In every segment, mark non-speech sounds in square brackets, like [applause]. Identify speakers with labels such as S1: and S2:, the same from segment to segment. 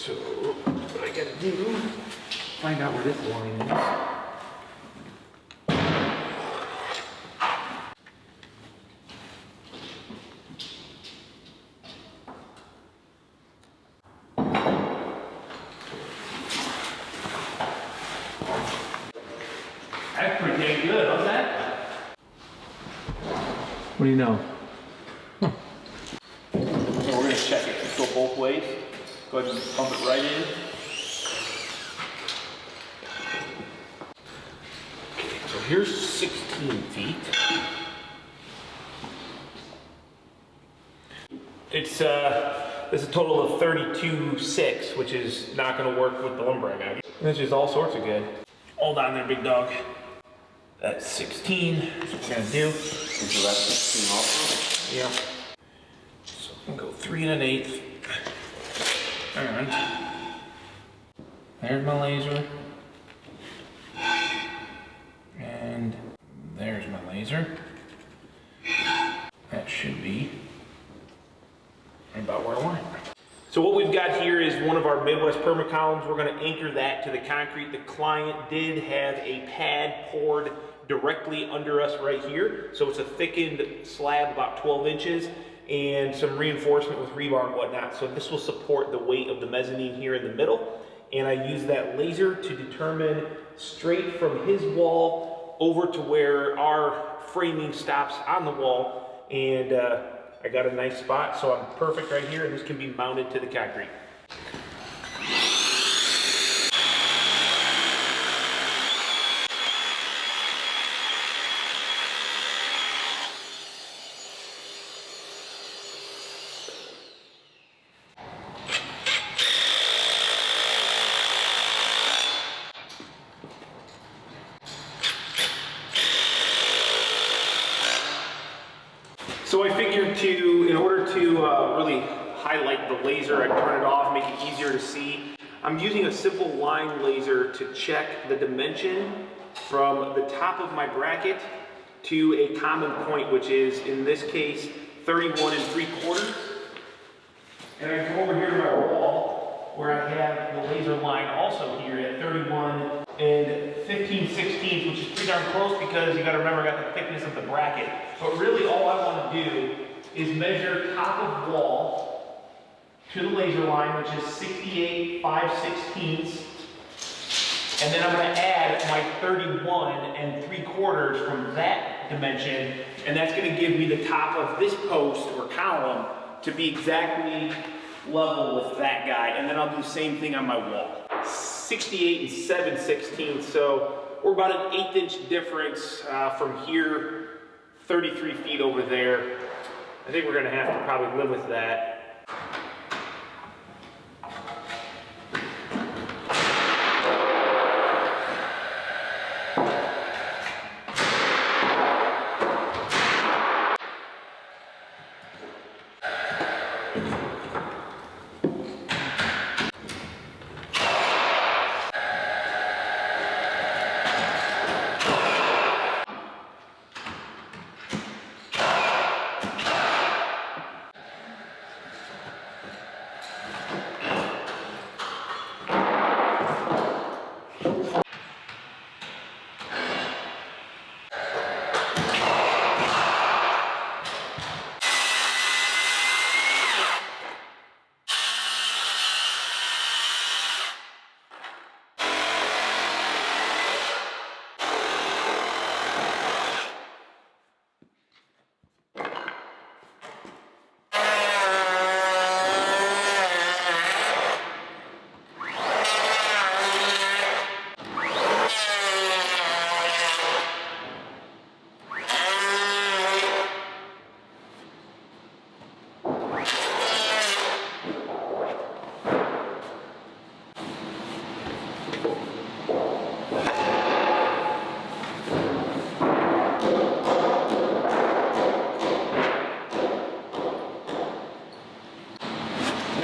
S1: So what I gotta do, find out where this line is. That's pretty dang good, how's that? What do you know?
S2: So we're gonna check it, go both ways. Go ahead and pump it right in.
S1: So here's 16 feet. It's, uh, it's a total of 32.6, which is not gonna work with the lumber I got. And It's just all sorts of good. Hold on there, big dog. That's 16, that's what we're gonna do.
S2: And so that's sixteen also.
S1: Yep. So I'm gonna go three and an eighth. And there's my laser. And there's my laser. That should be about where I want it. So what we've got here is one of our Midwest perma columns. We're gonna anchor that to the concrete. The client did have a pad poured directly under us right here. So it's a thickened slab about 12 inches and some reinforcement with rebar and whatnot. So this will support the weight of the mezzanine here in the middle. And I use that laser to determine straight from his wall over to where our framing stops on the wall. And uh, I got a nice spot, so I'm perfect right here, and this can be mounted to the concrete. So I figured to, in order to uh, really highlight the laser, I'd turn it off, make it easier to see. I'm using a simple line laser to check the dimension from the top of my bracket to a common point, which is, in this case, 31 and 3 quarters. And I go over here to my wall, where I have the laser line also here at 31 and 15 16ths, which is pretty darn close because you gotta remember I got the thickness of the bracket. But really all I wanna do is measure top of wall to the laser line, which is 68 5 16ths. And then I'm gonna add my 31 and 3 quarters from that dimension, and that's gonna give me the top of this post or column to be exactly level with that guy, and then I'll do the same thing on my wall. 68 and 7 16ths, so we're about an eighth inch difference uh, from here, 33 feet over there. I think we're gonna have to probably live with that.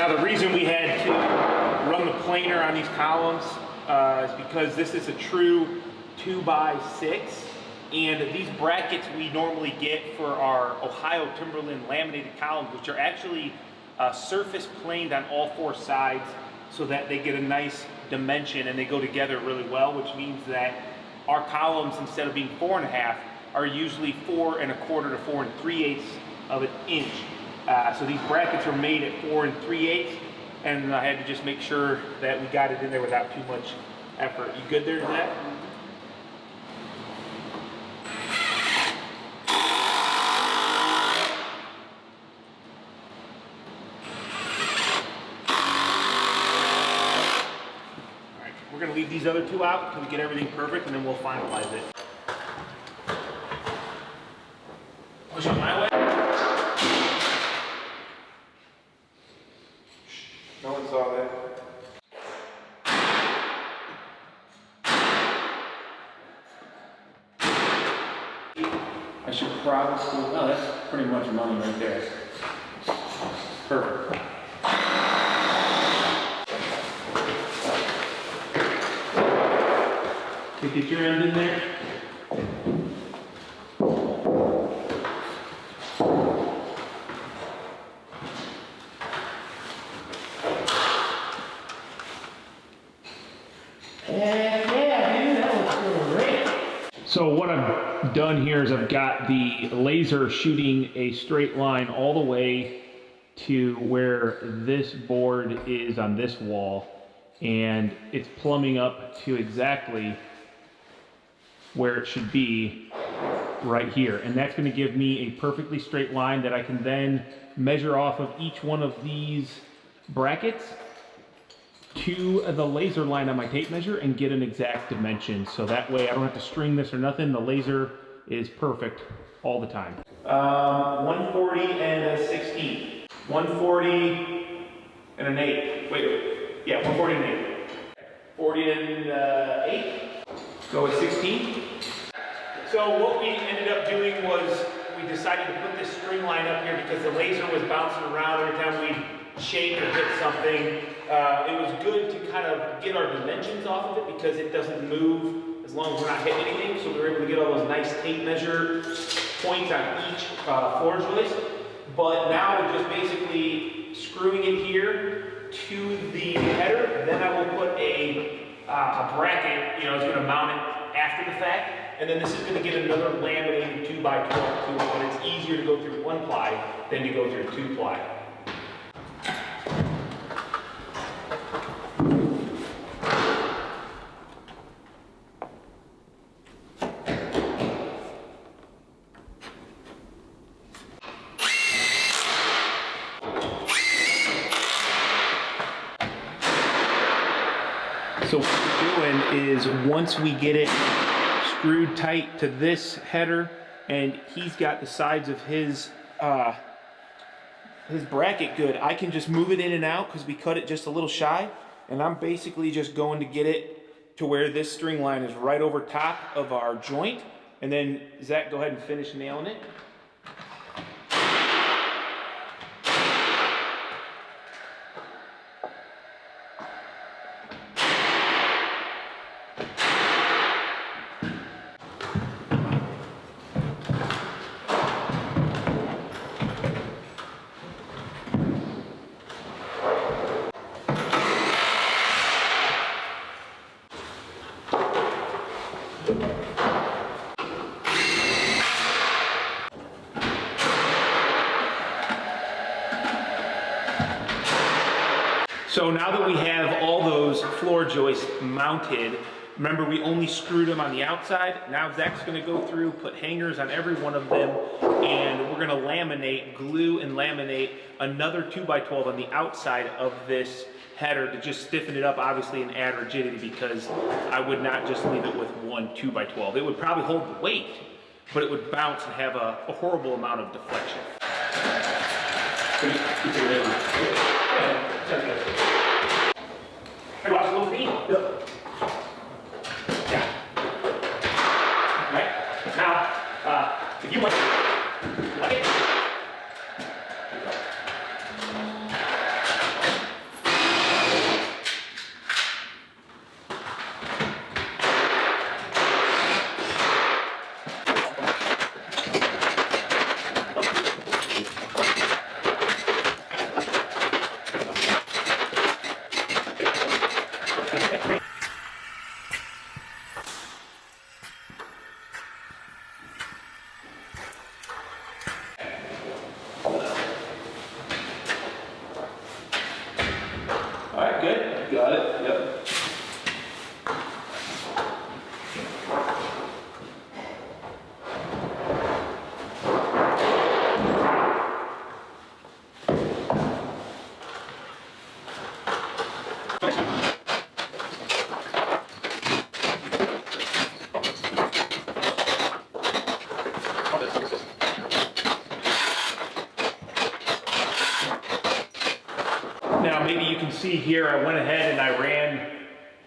S1: Now, the reason we had to run the planer on these columns uh, is because this is a true two by six. And these brackets we normally get for our Ohio Timberland laminated columns, which are actually uh, surface planed on all four sides. so that they get a nice dimension and they go together really well, which means that our columns, instead of being four and a half, are usually four and a quarter to four and three eighths of an inch. Uh, so these brackets are made at four and three eighths, and I had to just make sure that we got it in there without too much effort. You good there, Zach? All right, we're gonna leave these other two out until we get everything perfect, and then we'll finalize it. Push on my way. No one saw that.
S2: I should probably, oh, that's pretty much money right there. Perfect.
S1: To get your end in there. So what I've done here is I've got the laser shooting a straight line all the way to where this board is on this wall and it's plumbing up to exactly where it should be right here. And that's gonna give me a perfectly straight line that I can then measure off of each one of these brackets to the laser line on my tape measure and get an exact dimension. So that way I don't have to string this or nothing. The laser is perfect all the time. Um, 140 and a 16. 140 and an 8. Wait, wait. Yeah, 140 and 8. 40 and uh, 8. Go with 16. So what we ended up doing was we decided to put this string line up here because the laser was bouncing around every time we shake or hit something. Uh, it was good to kind of get our dimensions off of it because it doesn't move as long as we're not hitting anything. So we were able to get all those nice tape measure points on each uh, floor joist. But now we're just basically screwing it here to the header. Then I will put a, uh, a bracket, you know, it's going to mount it after the fact. And then this is going to get another laminated 2 by 12 to it, but it's easier to go through one ply than to go through two ply. So what we're doing is once we get it screwed tight to this header and he's got the sides of his uh, his bracket good, I can just move it in and out because we cut it just a little shy and I'm basically just going to get it to where this string line is right over top of our joint and then Zach go ahead and finish nailing it. So now that we have all those floor joists mounted, remember we only screwed them on the outside. Now Zach's gonna go through, put hangers on every one of them, and we're gonna laminate, glue and laminate another two by 12 on the outside of this header to just stiffen it up, obviously, and add rigidity because I would not just leave it with one two by 12. It would probably hold the weight, but it would bounce and have a, a horrible amount of deflection. Hey, a little feet. Yep. Yeah. Right? Now, uh, if you want, like it.
S2: Yep, got it, yep.
S1: Now, maybe you can see here, I went ahead and I ran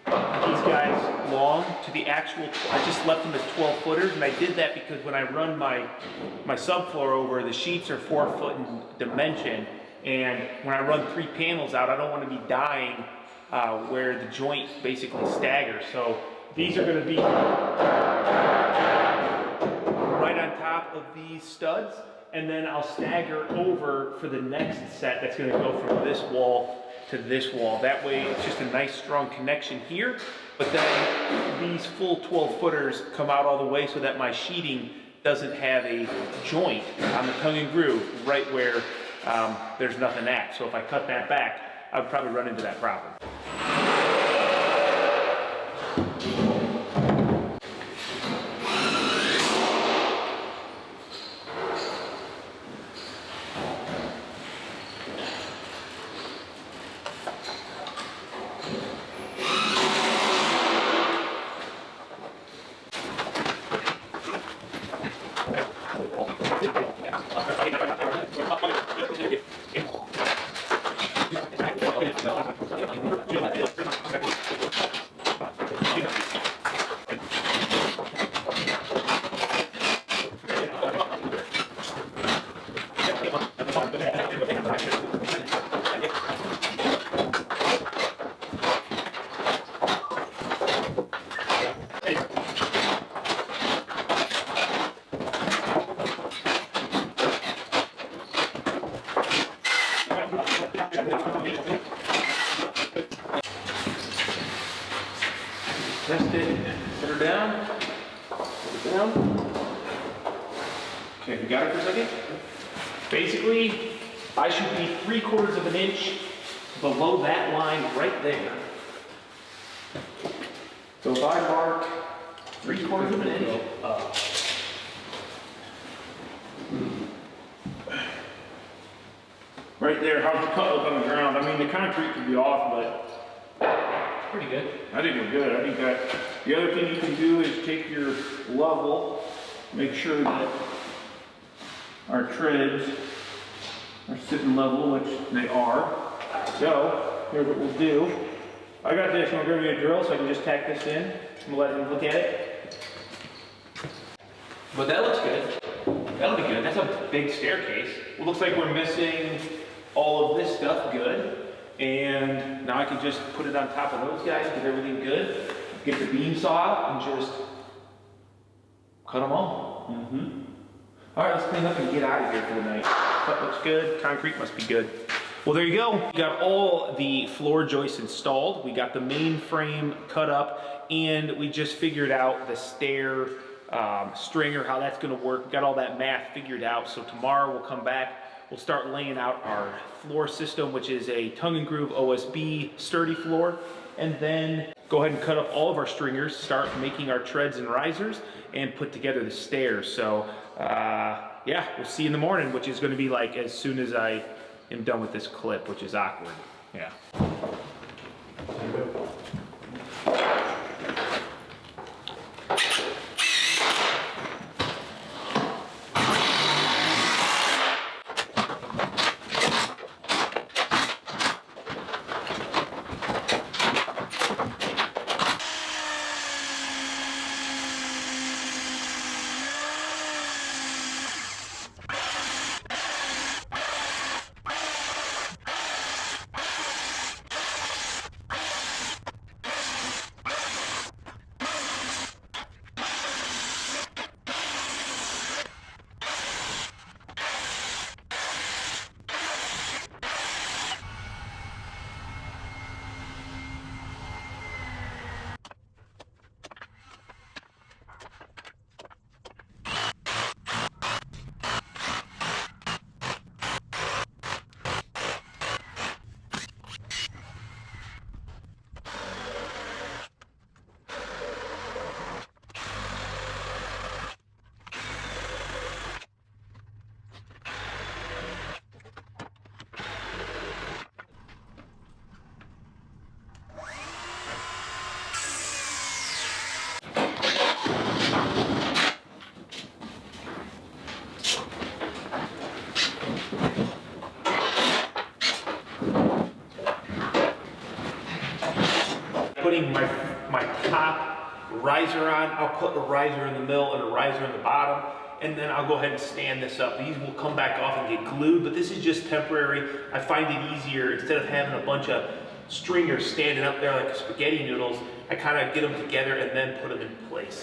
S1: these guys long to the actual, I just left them as 12 footers, and I did that because when I run my, my subfloor over, the sheets are four foot in dimension, and when I run three panels out, I don't want to be dying uh, where the joint basically staggers. So these are going to be right on top of these studs, and then I'll stagger over for the next set that's gonna go from this wall to this wall. That way, it's just a nice strong connection here, but then these full 12 footers come out all the way so that my sheeting doesn't have a joint on the tongue and groove right where um, there's nothing at. So if I cut that back, I would probably run into that problem. Test it, put her down, put down. Okay, we got it for a second? Basically, I should be three quarters of an inch below that line right there. So if I mark three quarters of an inch up. Uh, Right there, how's the cut look on the ground? I mean, the concrete could be off, but
S2: Pretty good.
S1: I think we're good. I think that, the other thing you can do is take your level, make sure that our treads are sitting level, which they are. So, here's what we'll do. I got this, you wanna grab me a drill so I can just tack this in? and let him look at it. But that looks good. That'll be good. That's a big staircase. It looks like we're missing all of this stuff good. And now I can just put it on top of those guys, get everything good, get the beam saw out and just cut them all. Mm-hmm. All right, let's clean up and get out of here for the night. Cut looks good, concrete must be good. Well, there you go. We got all the floor joists installed. We got the main frame cut up and we just figured out the stair um, stringer, how that's gonna work. We got all that math figured out. So tomorrow we'll come back, we'll start laying out our floor system, which is a tongue and groove OSB sturdy floor. And then go ahead and cut up all of our stringers, start making our treads and risers, and put together the stairs. So uh, yeah, we'll see you in the morning, which is gonna be like as soon as I am done with this clip, which is awkward. Yeah. My, my top riser on, I'll put a riser in the middle and a riser in the bottom, and then I'll go ahead and stand this up. These will come back off and get glued, but this is just temporary. I find it easier, instead of having a bunch of stringers standing up there like spaghetti noodles, I kind of get them together and then put them in place.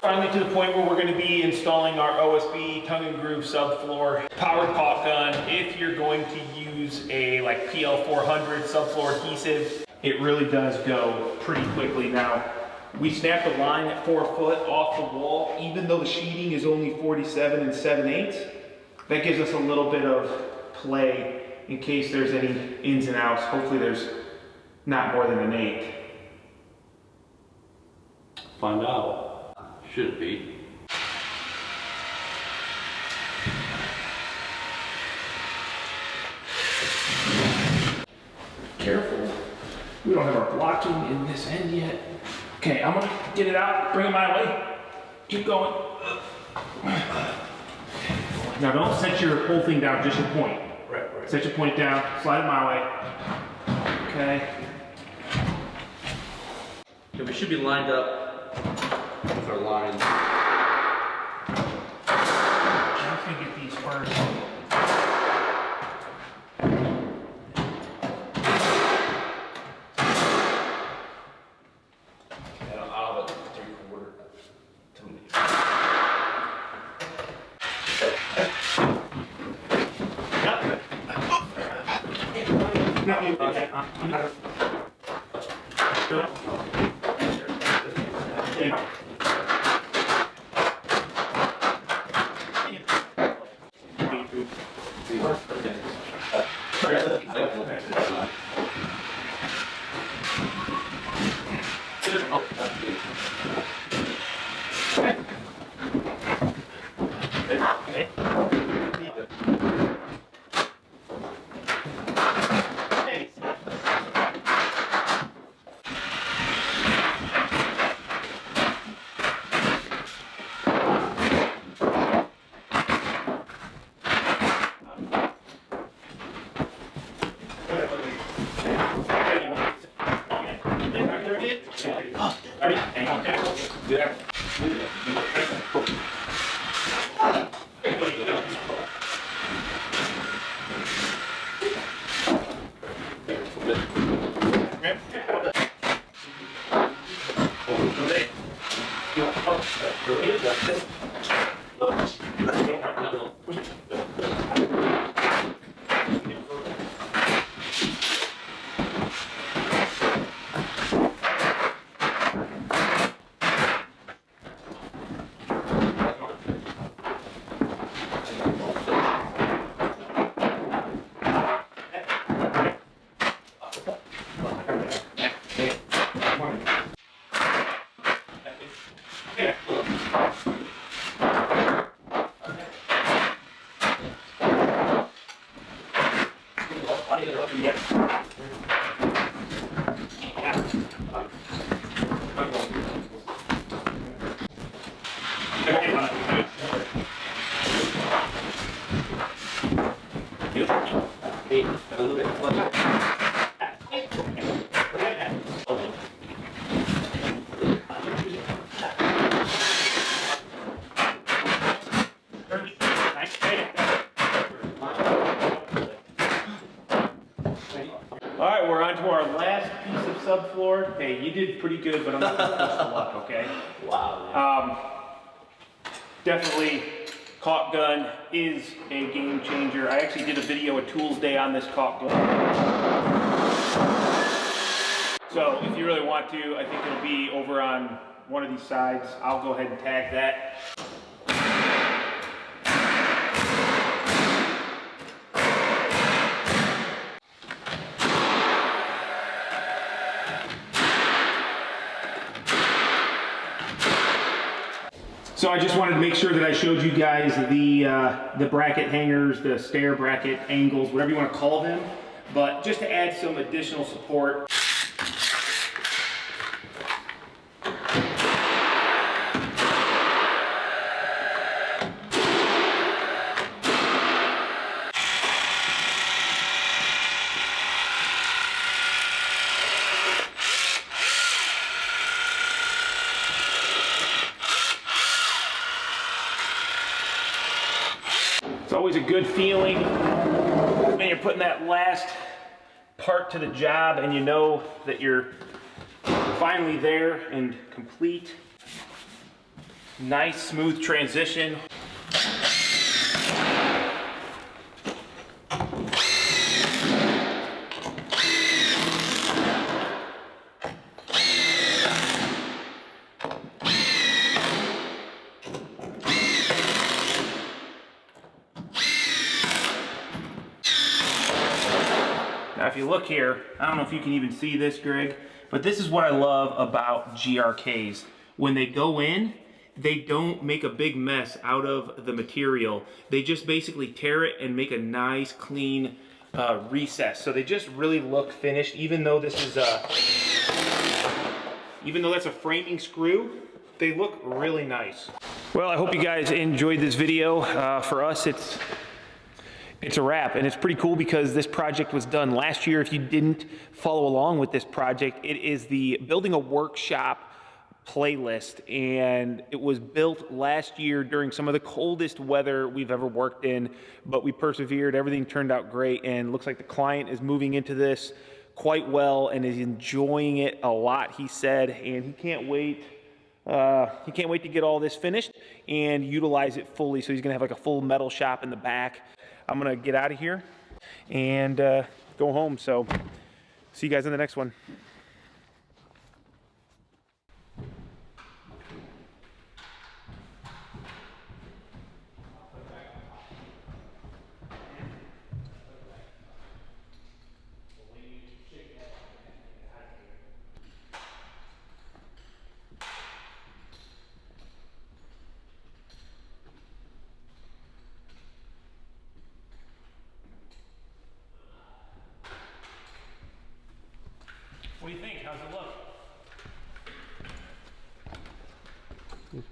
S1: Finally to the point where we're gonna be installing our OSB tongue and groove subfloor powered pop gun. If you're going to use a like PL400 subfloor adhesive, it really does go pretty quickly. Now, we snapped a line at four foot off the wall, even though the sheeting is only 47 and 7 eighths. That gives us a little bit of play in case there's any ins and outs. Hopefully there's not more than an eighth.
S3: Find out. Should it be.
S1: Careful. We don't have our blocking in this end yet. Okay, I'm gonna get it out, bring it my way. Keep going. Now don't set your whole thing down, just your point.
S3: Right, right.
S1: Set your point down, slide it my way. Okay.
S3: Yeah, we should be lined up with our lines.
S1: I'm just gonna get these first. Yeah. Did pretty good, but I'm not gonna push the luck, okay? [laughs]
S3: Wow.
S1: Um, definitely, caulk gun is a game changer. I actually did a video at Tools Day on this caulk gun. So if you really want to, I think it'll be over on one of these sides. I'll go ahead and tag that. So I just wanted to make sure that I showed you guys the, uh, the bracket hangers, the stair bracket angles, whatever you want to call them. But just to add some additional support, It's always a good feeling when you're putting that last the job and you know that you're finally there and complete. Nice smooth transition. Here, I don't know if you can even see this, Greg, but this is what I love about GRKs. When they go in, they don't make a big mess out of the material. They just basically tear it and make a nice, clean uh, recess. So they just really look finished, even though this is a, even though that's a framing screw, they look really nice. Well, I hope you guys enjoyed this video. Uh, for us, it's it's a wrap. And it's pretty cool because this project was done last year. If you didn't follow along with this project it is the building a workshop playlist. And it was built last year during some of the coldest weather we've ever worked in but we persevered. Everything turned out great. And looks like the client is moving into this quite well and is enjoying it a lot he said. And he can't wait uh, he can't wait to get all this finished and utilize it fully. So he's gonna have like a full metal shop in the back. I'm gonna get out of here and uh, go home. So see you guys in the next one.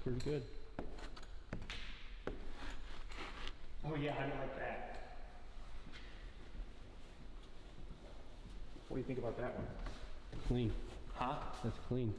S4: Pretty good.
S1: Oh yeah, I like that. What do you think about that one?
S4: Clean.
S1: Huh?
S4: That's clean.